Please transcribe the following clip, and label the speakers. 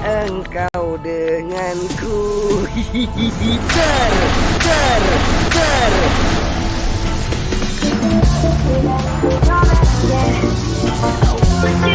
Speaker 1: engkau denganku Ter, ter, ter
Speaker 2: Yeah.